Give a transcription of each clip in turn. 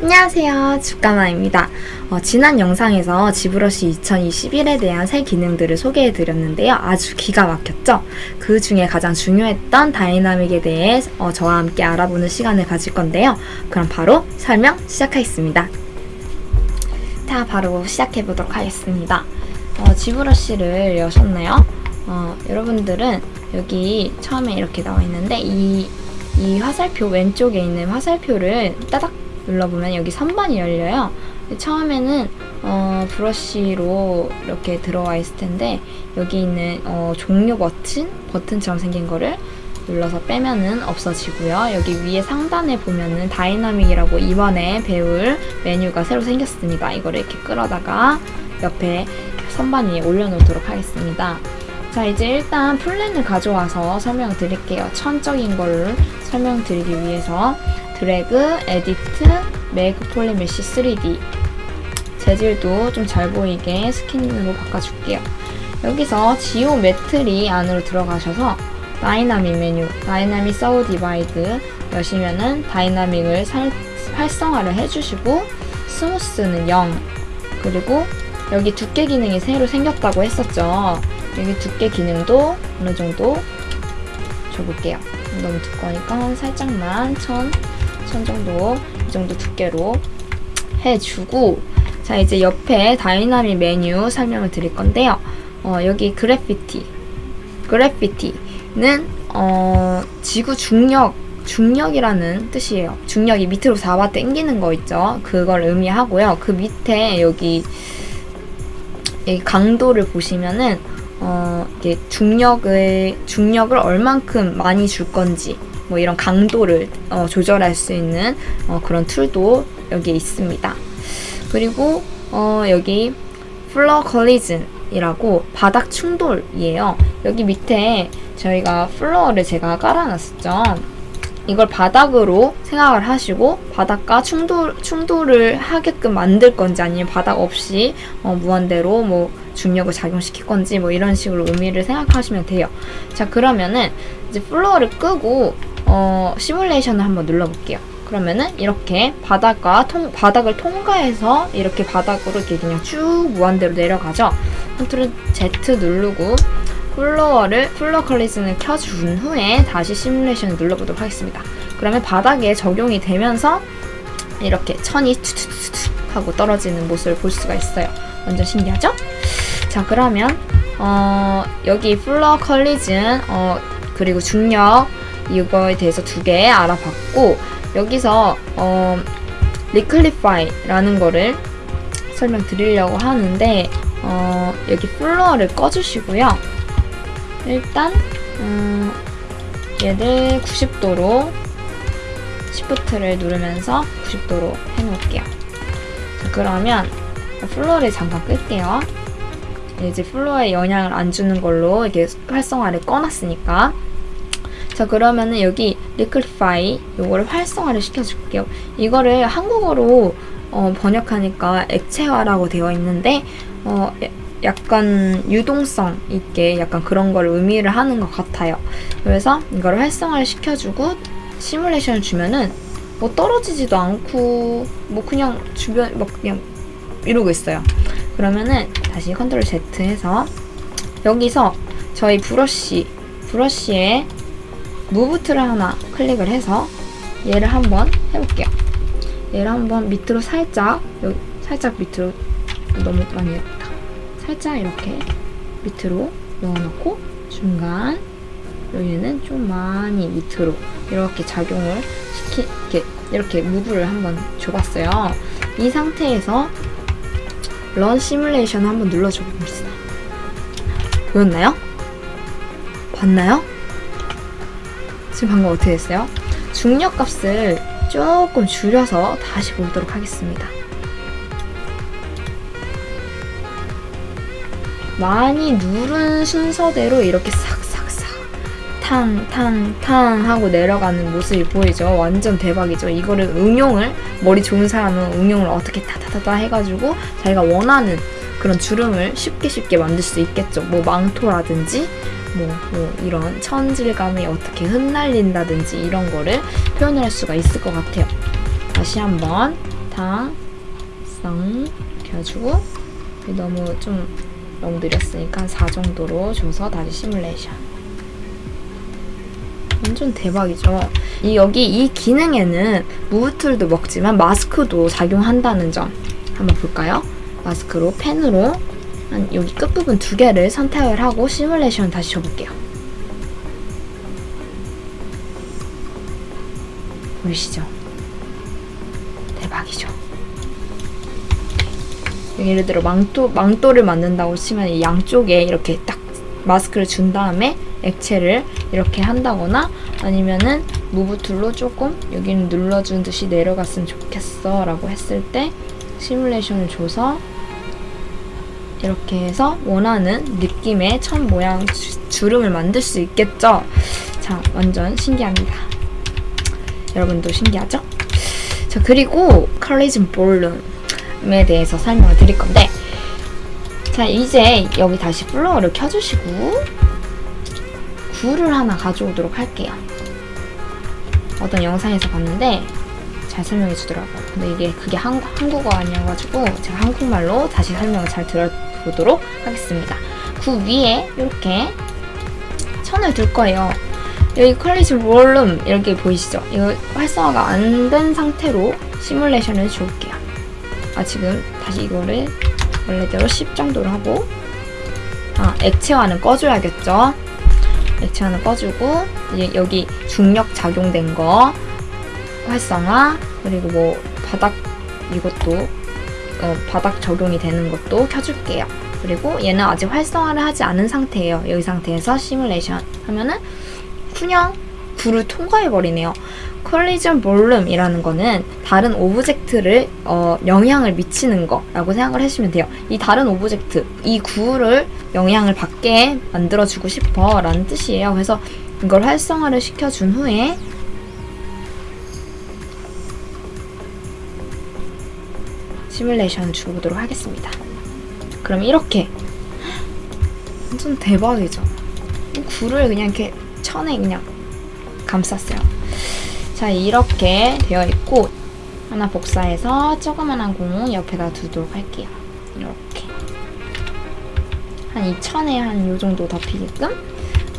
안녕하세요. 주가마입니다. 어, 지난 영상에서 지브러시 2021에 대한 새 기능들을 소개해드렸는데요. 아주 기가 막혔죠? 그 중에 가장 중요했던 다이나믹에 대해 어, 저와 함께 알아보는 시간을 가질 건데요. 그럼 바로 설명 시작하겠습니다. 자 바로 시작해보도록 하겠습니다. 어, 지브러시를 여셨나요? 어, 여러분들은 여기 처음에 이렇게 나와 있는데 이, 이 화살표 왼쪽에 있는 화살표를 따닥 눌러보면 여기 선반이 열려요. 처음에는 어, 브러쉬로 이렇게 들어와 있을 텐데 여기 있는 어, 종료 버튼 버튼처럼 생긴 거를 눌러서 빼면은 없어지고요. 여기 위에 상단에 보면은 dynamic이라고 이번에 배울 메뉴가 새로 생겼습니다. 이거를 이렇게 끌어다가 옆에 선반 위에 올려놓도록 하겠습니다. 자 이제 일단 plane을 가져와서 설명드릴게요. 천적인 걸 설명드리기 위해서 드래그, edit, make polymesh 3D 재질도 좀 잘 보이게 skin으로 바꿔줄게요. 여기서 geometry 안으로 들어가셔서 다이나믹 메뉴, dynamic subdivide 여시면은 dynamic을 살, 활성화를 해주시고 smooth는 0 그리고 여기 두께 기능이 새로 생겼다고 했었죠. 여기 두께 기능도 어느 정도 줘볼게요. 너무 두꺼우니까 살짝만 천, 천 정도 이 정도 두께로 해주고 자 이제 옆에 다이나믹 메뉴 설명을 드릴 건데요. 어, 여기 gravity gravity는 어, 지구 중력 중력이라는 뜻이에요. 중력이 밑으로 잡아 당기는 거 있죠. 그걸 의미하고요. 그 밑에 여기 이 강도를 보시면은 어, 이게 중력을 중력을 얼만큼 많이 줄 건지 뭐 이런 강도를 어, 조절할 수 있는 어, 그런 tool도 여기에 있습니다. 그리고 어, 여기 floor collision이라고 바닥 충돌이에요. 여기 밑에 저희가 floor를 제가 깔아놨었죠. 이걸 바닥으로 생각을 하시고 바닥과 충돌, 충돌을 하게끔 만들 건지 아니면 바닥 없이 어, 무한대로 뭐 중력을 작용시킬 건지 뭐 이런 식으로 의미를 생각하시면 돼요. 자 그러면은 이제 floor를 끄고 어, 시뮬레이션을 한번 눌러볼게요. 그러면은 이렇게 바닥과 통, 바닥을 통과해서 이렇게 바닥으로 이렇게 그냥 쭉 무한대로 내려가죠. control Z 누르고 floor를 floor collision을 켜준 후에 다시 시뮬레이션을 눌러보도록 하겠습니다. 그러면 바닥에 적용이 되면서 이렇게 천이 투투투투 하고 떨어지는 모습을 볼 수가 있어요. 완전 신기하죠? 자 그러면 어, 여기 floor collision 어, 그리고 중력 이거에 대해서 두 개 알아봤고 여기서 어, liquify라는 거를 설명드리려고 하는데 어, 여기 floor를 꺼주시고요. 일단 음, 얘를 90도로 시프트를 누르면서 90도로 해놓을게요. 자, 그러면 floor를 잠깐 끌게요. 이제 floor에 영향을 안 주는 걸로 이렇게 활성화를 꺼놨으니까 자 그러면은 여기 liquify 요거를 활성화를 시켜줄게요. 이거를 한국어로 어, 번역하니까 액체화라고 되어 있는데 어, 약간 유동성 있게 약간 그런 걸 의미를 하는 것 같아요. 그래서 이거를 활성화를 시켜주고 시뮬레이션을 주면은 뭐 떨어지지도 않고 뭐 그냥 주변 뭐 그냥 이러고 있어요. 그러면은 다시 control Z 해서 여기서 저희 브러쉬 브러쉬에 move tool을 하나 클릭을 해서 얘를 한번 해볼게요. 얘를 한번 밑으로 살짝 살짝 밑으로 너무 많이 살짝 이렇게 밑으로 넣어놓고 중간 여기는 좀 많이 밑으로 이렇게 작용을 시키 이렇게 이렇게 무브를 한번 줘봤어요. 이 상태에서 런 시뮬레이션 한번 눌러줘 봅시다. 보였나요? 봤나요? 지금 방금 어떻게 됐어요? 중력 값을 조금 줄여서 다시 보도록 하겠습니다. 많이 누른 순서대로 이렇게 싹싹싹 탕탕탕 하고 내려가는 모습이 보이죠. 완전 대박이죠. 이거를 응용을 머리 좋은 사람은 응용을 어떻게 타타타타 해가지고 자기가 원하는 그런 주름을 쉽게 쉽게 만들 수 있겠죠. 뭐 망토라든지 뭐, 뭐 이런 천질감이 어떻게 흩날린다든지 이런 거를 표현을 할 수가 있을 것 같아요. 다시 한번 자, 쌍 이렇게 해주고 너무 좀 너무 느렸으니까 4 정도로 줘서 다시 시뮬레이션. 완전 대박이죠. 이 여기 이 기능에는 무브툴도 먹지만 마스크도 작용한다는 점 한번 볼까요? 마스크로 펜으로 한 여기 끝부분 두 개를 선택을 하고 시뮬레이션 다시 줘볼게요. 보이시죠? 예를 들어 망토, 망토를 만든다고 치면 이 양쪽에 이렇게 딱 마스크를 준 다음에 액체를 이렇게 한다거나 아니면은 move tool로 조금 여기는 눌러준 듯이 내려갔으면 좋겠어 라고 했을 때 시뮬레이션을 줘서 이렇게 해서 원하는 느낌의 천 모양 주, 주름을 만들 수 있겠죠? 자, 완전 신기합니다. 여러분도 신기하죠? 자, 그리고 collision volume에 대해서 설명을 드릴 건데 자, 이제 여기 다시 floor를 켜주시고 구를 하나 가져오도록 할게요. 어떤 영상에서 봤는데 잘 설명해 주더라고요. 근데 이게 그게 한, 한국어 아니어가지고 제가 한국말로 다시 설명을 잘 들어보도록 하겠습니다. 그 위에 이렇게 천을 둘 거예요. 여기 컬리즘 롤룸 이렇게 보이시죠? 이거 활성화가 안 된 상태로 시뮬레이션을 줄게요. 아 지금 다시 이거를 원래대로 10 정도로 하고 아 액체화는 꺼줘야겠죠? 액체화는 꺼주고 이제 여기 중력 작용된 거 활성화 그리고 뭐 바닥 이것도 어, 바닥 적용이 되는 것도 켜줄게요. 그리고 얘는 아직 활성화를 하지 않은 상태예요. 여기 상태에서 시뮬레이션 하면은 그냥 불을 통과해버리네요. collision volume이라는 거는 다른 object를 어, 영향을 미치는 거라고 생각을 하시면 돼요. 이 다른 object, 이 구를 영향을 받게 만들어주고 싶어 라는 뜻이에요. 그래서 이걸 활성화를 시켜준 후에 시뮬레이션을 주보도록 하겠습니다. 그럼 이렇게 완전 대박이죠. 굴을 그냥 이렇게 천에 그냥 감쌌어요. 자 이렇게 되어 있고 하나 복사해서 조그만한 공 옆에다 두도록 할게요. 이렇게 한이 천에 한 요 정도 덮이게끔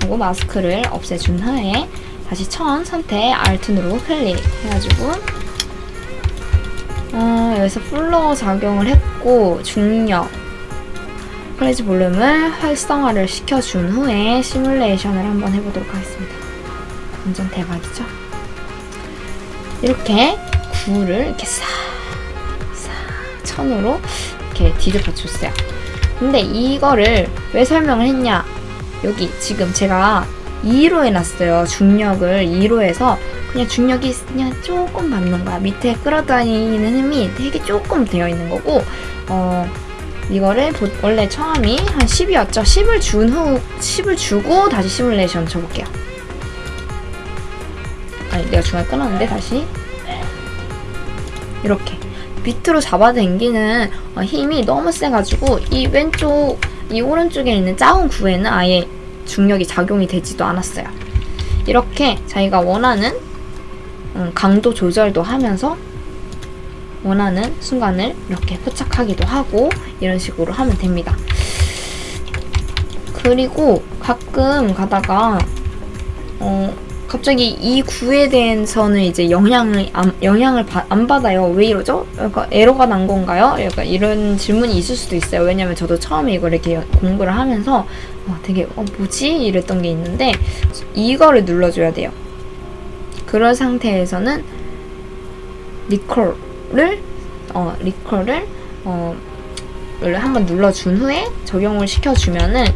하고 마스크를 없애준 후에 다시 천 선택 Alt 누르고 클릭 해가지고 어, 여기서 floor 적용을 했고 중력 collision volume을 활성화를 시켜준 후에 시뮬레이션을 한번 해보도록 하겠습니다. 완전 대박이죠? 이렇게 구를 이렇게 싹, 싹 천으로 이렇게 뒤집어 줬어요. 근데 이거를 왜 설명을 했냐? 여기 지금 제가 2로 해놨어요. 중력을 2로 해서 그냥 중력이 그냥 조금 받는 거야. 밑에 끌어다니는 힘이 되게 조금 되어 있는 거고 어 이거를 보, 원래 처음이 한 10이었죠. 10을 준 후 10을 주고 다시 시뮬레이션 쳐볼게요. 내가 중간에 끊었는데 다시 이렇게 밑으로 잡아당기는 어, 힘이 너무 세가지고 이 왼쪽 이 오른쪽에 있는 작은 구에는 아예 중력이 작용이 되지도 않았어요. 이렇게 자기가 원하는 음, 강도 조절도 하면서 원하는 순간을 이렇게 포착하기도 하고 이런 식으로 하면 됩니다. 그리고 가끔 가다가 어 갑자기 이 구에 대해서는 이제 영향을 안, 영향을 바, 안 받아요. 왜 이러죠? 약간 에러가 난 건가요? 약간 이런 질문이 있을 수도 있어요. 왜냐면 저도 처음에 이걸 이렇게 공부를 하면서 어, 되게 어 뭐지 이랬던 게 있는데 이거를 눌러줘야 돼요. 그런 상태에서는 리콜을 어 리콜을 어 한번 눌러준 후에 적용을 시켜주면은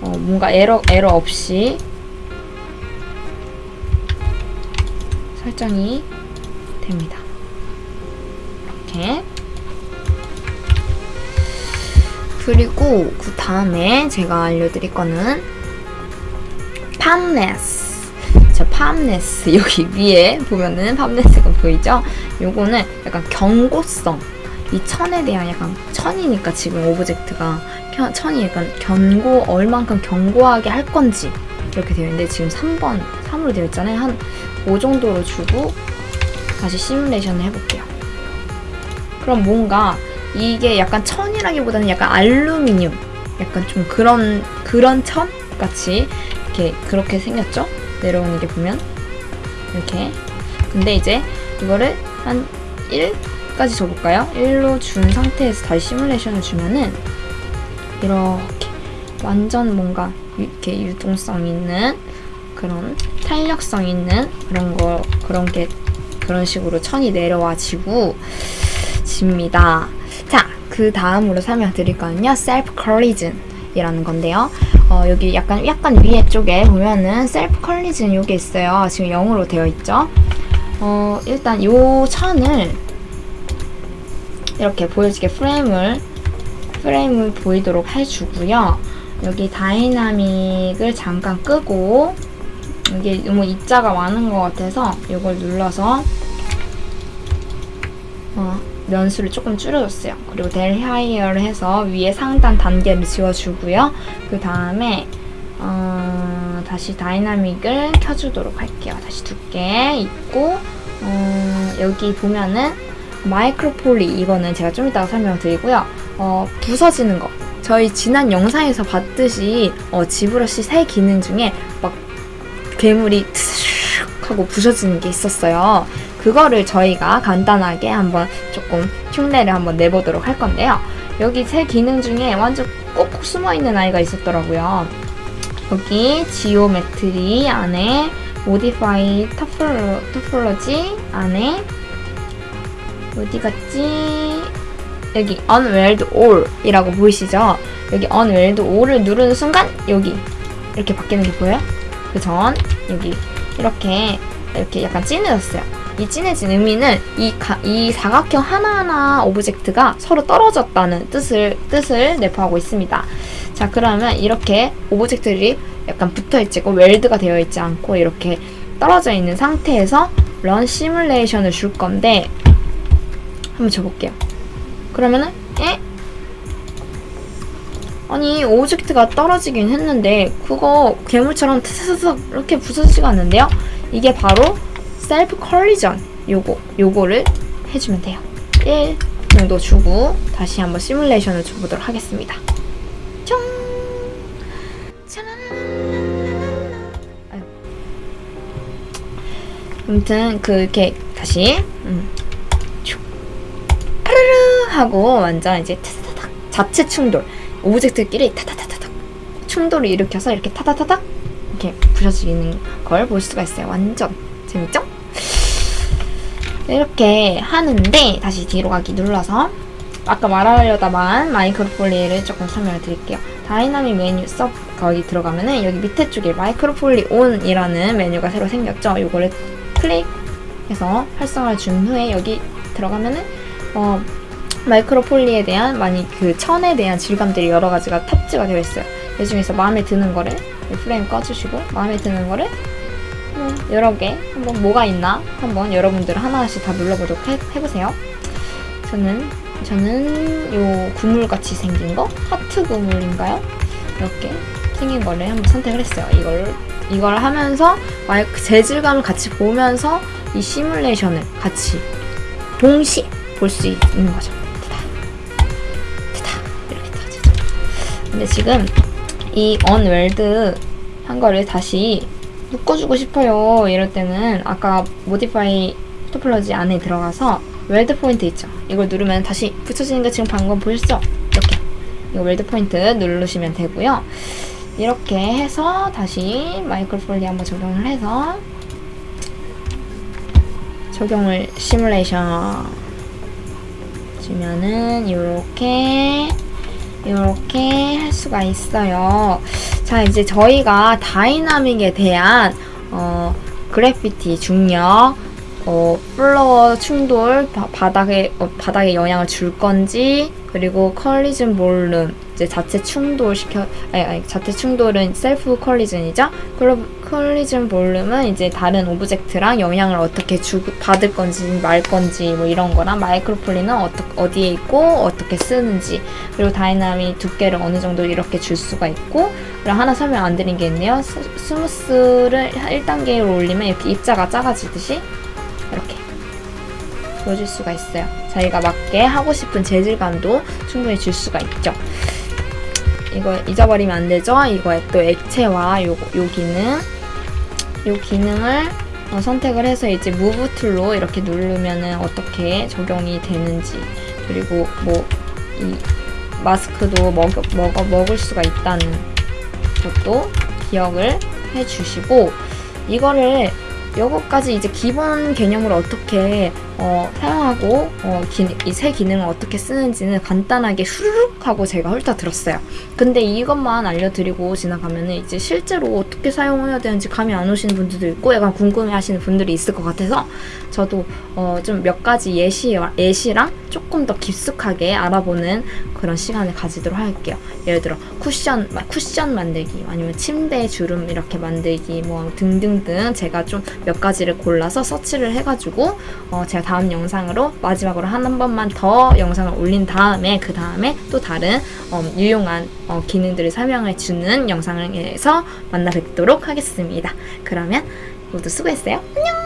어, 뭔가 에러 에러 없이 설정이 됩니다. 이렇게 그리고 그 다음에 제가 알려드릴 거는 firmness 저 firmness 여기 위에 보면은 firmness가 보이죠? 요거는 약간 견고성 이 천에 대한 약간 천이니까 지금 object가 천이 약간 견고 얼만큼 견고하게 할 건지 이렇게 되어 있는데 지금 3번 3으로 되어 있잖아요 한 5 정도로 주고 다시 시뮬레이션을 해볼게요. 그럼 뭔가 이게 약간 천이라기보다는 약간 알루미늄 약간 좀 그런 그런 천 같이 이렇게 그렇게 생겼죠? 내려오는 게 보면 이렇게. 근데 이제 이거를 한 1까지 줘볼까요? 1로 준 상태에서 다시 시뮬레이션을 주면은 이렇게 완전 뭔가 유- 이렇게 유동성 있는 그런 탄력성 있는 그런 거 그런 게 그런 식으로 천이 내려와지고 집니다. 자, 그 다음으로 설명드릴 거는요. self collision이라는 건데요. 어, 여기 약간 약간 위에 쪽에 보면은 self collision 요게 있어요. 지금 0으로 되어 있죠. 어, 일단 요 천을 이렇게 보여지게 프레임을 프레임을 보이도록 해주고요. 여기 dynamic을 잠깐 끄고 이게 너무 입자가 많은 것 같아서 이걸 눌러서 어, 면수를 조금 줄여줬어요. 그리고 del higher를 해서 위에 상단 단계를 지워주고요. 그 다음에 어, 다시 dynamic을 켜주도록 할게요. 다시 두께 있고 어, 여기 보면은 micro poly 이거는 제가 좀 이따가 설명드리고요. 어, 부서지는 거. 저희 지난 영상에서 봤듯이 어, ZBrush 새 기능 중에 막 괴물이 트슥 하고 부서지는 게 있었어요. 그거를 저희가 간단하게 한번 조금 흉내를 한번 내보도록 할 건데요. 여기 새 기능 중에 완전 꼭꼭 숨어 있는 아이가 있었더라고요. 여기 geometry 안에 modify topolo, topology 안에 어디 갔지? 여기 unweld all이라고 보이시죠? 여기 unweld all을 누르는 순간 여기 이렇게 바뀌는 게 보여요? 그 전 여기 이렇게 이렇게 약간 진해졌어요. 이 진해진 의미는 이, 가, 이 사각형 하나하나 object가 서로 떨어졌다는 뜻을 뜻을 내포하고 있습니다. 자 그러면 이렇게 object들이 약간 붙어있지 고 weld가 되어 있지 않고 이렇게 떨어져 있는 상태에서 run simulation을 줄 건데 한번 줘볼게요. 그러면은 에? 아니 object가 떨어지긴 했는데 그거 괴물처럼 트스스 이렇게 부서지지가 않는데요? 이게 바로 self collision 요거 요거를 해주면 돼요. 1 정도 주고 다시 한번 시뮬레이션을 줘보도록 하겠습니다. 아유. 아무튼 그렇게 다시 음. 슉. 파르르 하고 완전 이제 자체 충돌 object끼리 타타타타닥 충돌을 일으켜서 이렇게 타타타닥 이렇게 부셔지는 걸 볼 수가 있어요. 완전 재밌죠? 이렇게 하는데 다시 뒤로 가기 눌러서 아까 말하려다만 micro poly를 조금 설명을 드릴게요. 다이나믹 메뉴 서 거기 들어가면은 여기 밑에 쪽에 micro poly on이라는 메뉴가 새로 생겼죠. 이거를 클릭해서 활성화를 준 후에 여기 들어가면은 어, 마이크로폴리에 대한 많이 그 천에 대한 질감들이 여러 가지가 탑재가 되어 있어요. 이 중에서 마음에 드는 거를 이 프레임 꺼주시고 마음에 드는 거를 뭐 여러 개 한번 뭐가 있나 한번 여러분들 하나씩 다 눌러보도록 해, 해보세요. 저는 저는 요 구물 같이 생긴 거 하트 구물인가요? 이렇게 생긴 거를 한번 선택을 했어요. 이걸 이걸 하면서 마이크 재질감을 같이 보면서 이 시뮬레이션을 같이 동시에 볼 수 있는 거죠. 근데 지금 이 unweld 한 거를 다시 묶어주고 싶어요. 이럴 때는 아까 modify topology 안에 들어가서 weld point 있죠. 이걸 누르면 다시 붙여지는 거 지금 방금 보셨죠? 이렇게 이거 weld point 누르시면 되고요. 이렇게 해서 다시 micro poly 한번 적용을 해서 적용을 시뮬레이션 주면은 이렇게 이렇게 할 수가 있어요. 자 이제 저희가 dynamic에 대한 어, gravity 중력 어, floor 충돌 바, 바닥에 어, 바닥에 영향을 줄 건지 그리고 collision volume 이제 자체 충돌 시켜 아니, 아니 자체 충돌은 self collision이죠. collision volume은 이제 다른 object랑 영향을 어떻게 주 받을 건지 말 건지 뭐 이런 거랑 micro poly는 어떠, 어디에 있고 어떻게 쓰는지 그리고 다이나믹 두께를 어느 정도 이렇게 줄 수가 있고 그리고 하나 설명 안 드린 게 있네요. 스, smooth를 1단계로 올리면 이렇게 입자가 작아지듯이 이렇게 보여줄 수가 있어요. 자기가 맞게 하고 싶은 재질감도 충분히 줄 수가 있죠. 이거 잊어버리면 안 되죠. 이거에 또 액체와 요, 요 기능, 요 기능을 어, 선택을 해서 이제 move tool로 이렇게 누르면은 어떻게 적용이 되는지 그리고 뭐 이 마스크도 먹, 먹어 먹을 수가 있다는 것도 기억을 해주시고 이거를 요거까지 이제 기본 개념으로 어떻게 어, 사용하고 어, 이새 기능을 어떻게 쓰는지는 간단하게 후루룩 하고 제가 훑어 들었어요. 근데 이것만 알려드리고 지나가면은 이제 실제로 어떻게 사용해야 되는지 감이 안 오시는 분들도 있고 약간 궁금해하시는 분들이 있을 것 같아서 저도 어, 좀 몇 가지 예시 예시랑 조금 더 깊숙하게 알아보는 그런 시간을 가지도록 할게요. 예를 들어 쿠션 쿠션 만들기 아니면 침대 주름 이렇게 만들기 뭐 등등등 제가 좀 몇 가지를 골라서 서치를 해가지고 어, 제가 다음 영상으로 마지막으로 한, 한 번만 더 영상을 올린 다음에 그 다음에 또 다른 어, 유용한 어, 기능들을 설명해 주는 영상에서 만나 뵙도록 하겠습니다. 그러면 모두 수고했어요. 안녕.